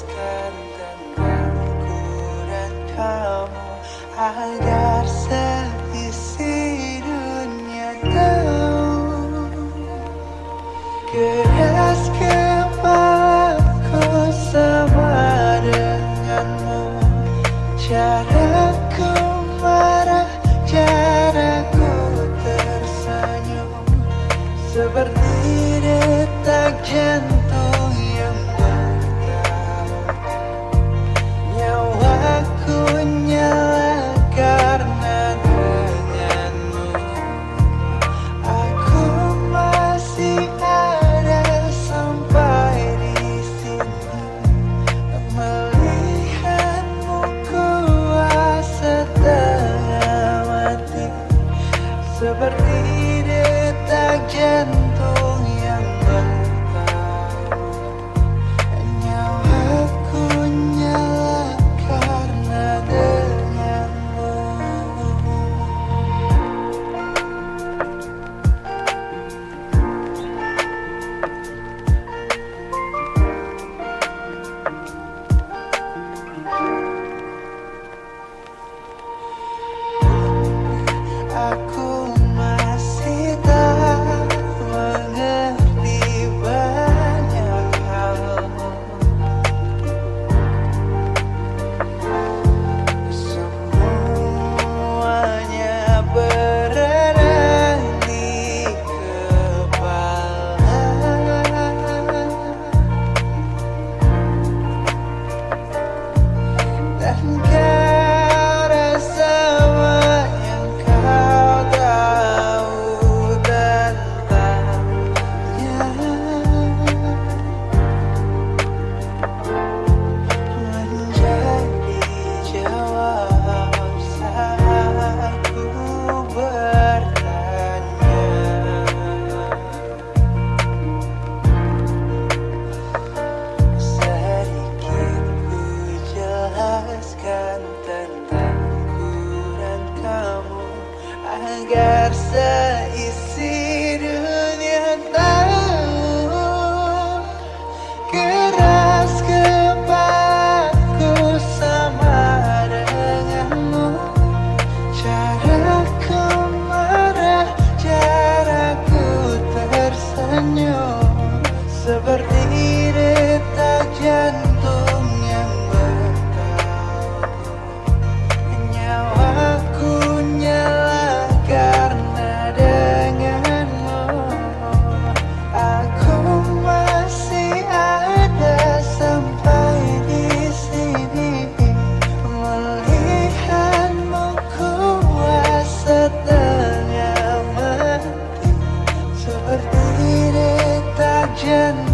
jelaskan tentangku dan kamu agar seisi dunia tahu. Keras kepalaku sama denganmu. Caraku marah caraku tersenyum. Seperti detak jantung. seperti detak jantung. negarse 见